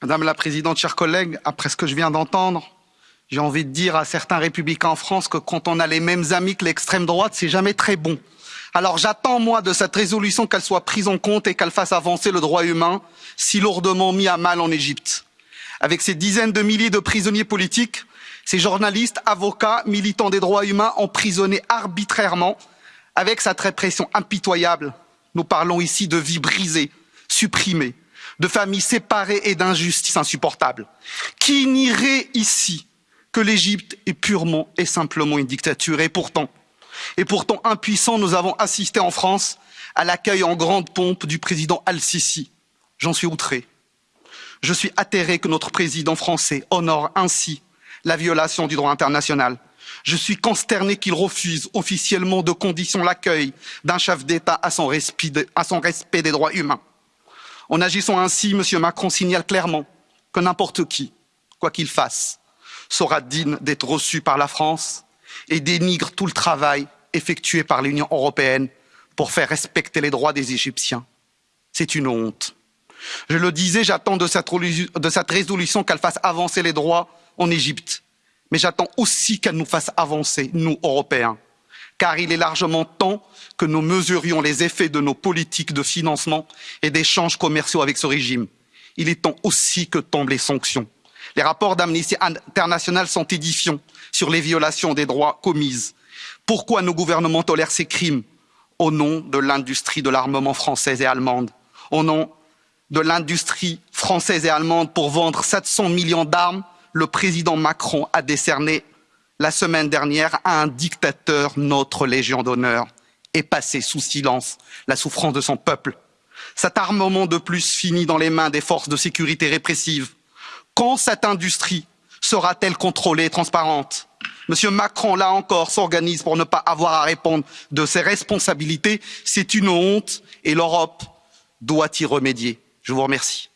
Madame la Présidente, chers collègues, après ce que je viens d'entendre, j'ai envie de dire à certains républicains en France que quand on a les mêmes amis que l'extrême droite, c'est jamais très bon. Alors j'attends, moi, de cette résolution qu'elle soit prise en compte et qu'elle fasse avancer le droit humain, si lourdement mis à mal en Égypte. Avec ces dizaines de milliers de prisonniers politiques, ces journalistes, avocats, militants des droits humains emprisonnés arbitrairement, avec cette répression impitoyable, nous parlons ici de vies brisées, supprimées, de familles séparées et d'injustices insupportables. Qui nierait ici que l'Égypte est purement et simplement une dictature Et pourtant, et pourtant impuissants, nous avons assisté en France à l'accueil en grande pompe du président Al-Sisi. J'en suis outré. Je suis atterré que notre président français honore ainsi la violation du droit international. Je suis consterné qu'il refuse officiellement de condition l'accueil d'un chef d'État à son respect des droits humains. En agissant ainsi, M. Macron signale clairement que n'importe qui, quoi qu'il fasse, sera digne d'être reçu par la France et dénigre tout le travail effectué par l'Union européenne pour faire respecter les droits des Égyptiens. C'est une honte. Je le disais, j'attends de cette, résolution qu'elle fasse avancer les droits en Égypte. Mais j'attends aussi qu'elle nous fasse avancer, nous, Européens. Car il est largement temps que nous mesurions les effets de nos politiques de financement et d'échanges commerciaux avec ce régime. Il est temps aussi que tombent les sanctions. Les rapports d'Amnesty International sont édifiants sur les violations des droits commises. Pourquoi nos gouvernements tolèrent ces crimes Au nom de l'industrie de l'armement française et allemande, au nom de l'industrie française et allemande pour vendre 700 millions d'armes, le président Macron a décerné la semaine dernière un dictateur notre Légion d'honneur et passé sous silence la souffrance de son peuple. Cet armement de plus finit dans les mains des forces de sécurité répressives. Quand cette industrie sera-t-elle contrôlée et transparente? Monsieur Macron, là encore, s'organise pour ne pas avoir à répondre de ses responsabilités. C'est une honte et l'Europe doit y remédier. Je vous remercie.